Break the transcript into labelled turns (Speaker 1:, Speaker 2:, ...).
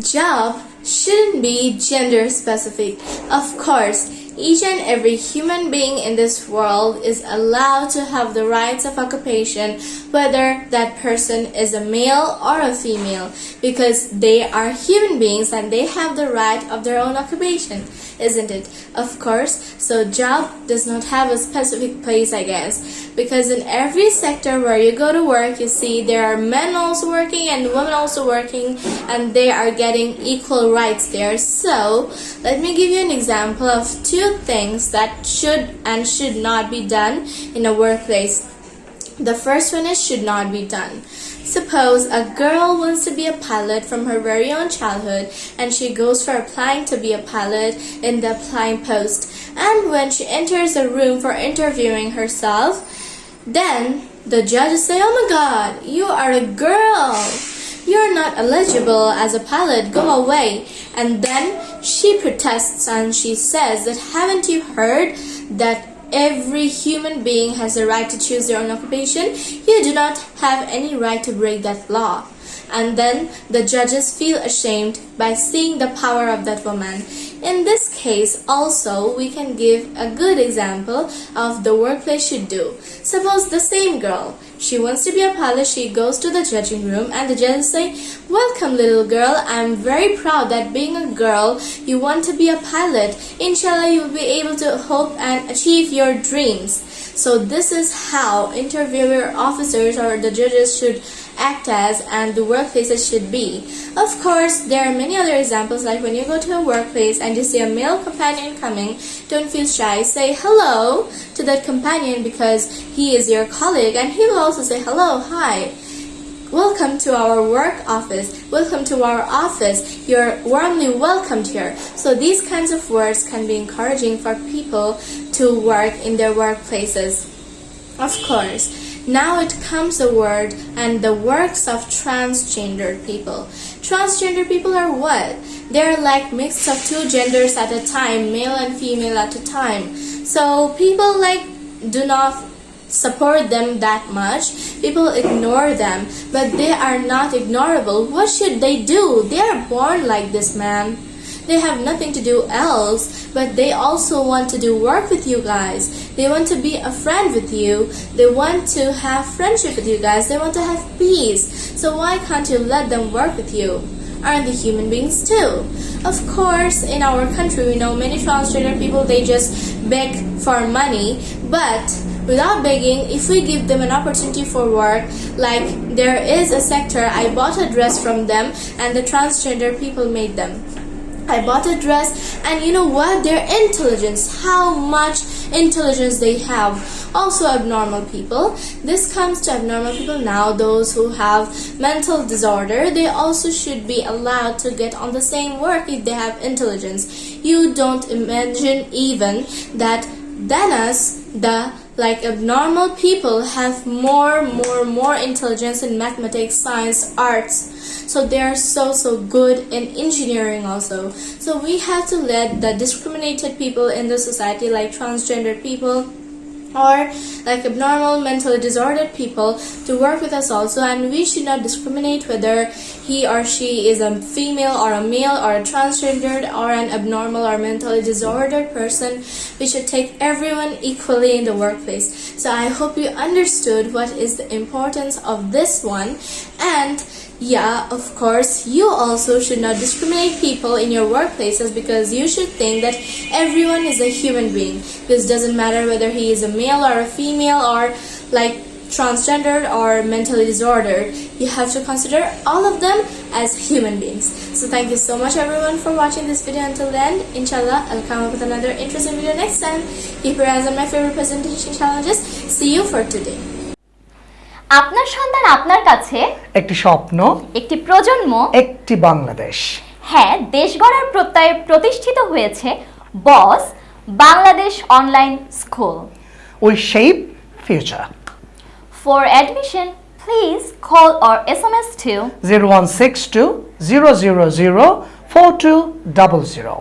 Speaker 1: Job shouldn't be gender specific. Of course, each and every human being in this world is allowed to have the rights of occupation, whether that person is a male or a female, because they are human beings and they have the right of their own occupation, isn't it? Of course, so job does not have a specific place, I guess, because in every sector where you go to work, you see there are men also working and women also working, and they are getting equal rights there. So, let me give you an example of two things that should and should not be done in a workplace. The first one is should not be done. Suppose a girl wants to be a pilot from her very own childhood and she goes for applying to be a pilot in the applying post. And when she enters a room for interviewing herself, then the judges say, Oh my god, you are a girl. You're not eligible as a pilot, go away. And then she protests and she says that haven't you heard that every human being has the right to choose their own occupation? You do not have any right to break that law. And then the judges feel ashamed by seeing the power of that woman. In this case, also, we can give a good example of the workplace should do. Suppose the same girl, she wants to be a pilot, she goes to the judging room and the judges say, Welcome little girl, I'm very proud that being a girl, you want to be a pilot. Inshallah, you will be able to hope and achieve your dreams. So this is how interviewer officers or the judges should act as and the workplaces should be. Of course, there are many other examples like when you go to a workplace and you see a male companion coming, don't feel shy. Say hello to that companion because he is your colleague and he will also say hello, hi. Welcome to our work office. Welcome to our office. You're warmly welcomed here. So these kinds of words can be encouraging for people to work in their workplaces. Of course, now it comes the word and the works of transgender people. Transgender people are what? They're like mix of two genders at a time, male and female at a time. So people like do not support them that much. People ignore them, but they are not ignorable. What should they do? They are born like this, man. They have nothing to do else, but they also want to do work with you guys. They want to be a friend with you. They want to have friendship with you guys. They want to have peace. So why can't you let them work with you? Aren't the human beings too? Of course, in our country, we know many transgender people, they just beg for money, but without begging, if we give them an opportunity for work, like there is a sector, I bought a dress from them and the transgender people made them. I bought a dress and you know what? Their intelligence, how much intelligence they have. Also abnormal people. This comes to abnormal people now, those who have mental disorder, they also should be allowed to get on the same work if they have intelligence. You don't imagine even that us, the like abnormal people have more more more intelligence in mathematics science arts. So they are so so good in engineering also. So we have to let the discriminated people in the society like transgender people or like abnormal mentally disordered people to work with us also and we should not discriminate whether he or she is a female or a male or a transgendered or an abnormal or mentally disordered person. We should take everyone equally in the workplace. So i hope you understood what is the importance of this one and yeah, of course, you also should not discriminate people in your workplaces because you should think that everyone is a human being. This doesn't matter whether he is a male or a female or like transgendered or mentally disordered. You have to consider all of them as human beings. So thank you so much everyone for watching this video until the end. Inshallah, I'll come up with another interesting video next time. Keep your eyes on my favorite presentation challenges. See you for today.
Speaker 2: আপনার সন্তান আপনার কাছে?
Speaker 3: একটি স্বপ্ন
Speaker 2: একটি প্রজন্ম?
Speaker 3: একটি বাংলাদেশ।
Speaker 2: হ্যাঁ দেশ গড়ার প্রত্যয়ে প্রতিষ্ঠিত হয়েছে Boss Bangladesh online school.
Speaker 3: We shape future.
Speaker 2: For admission please call or S M S to
Speaker 3: zero one six two zero zero zero four two double zero.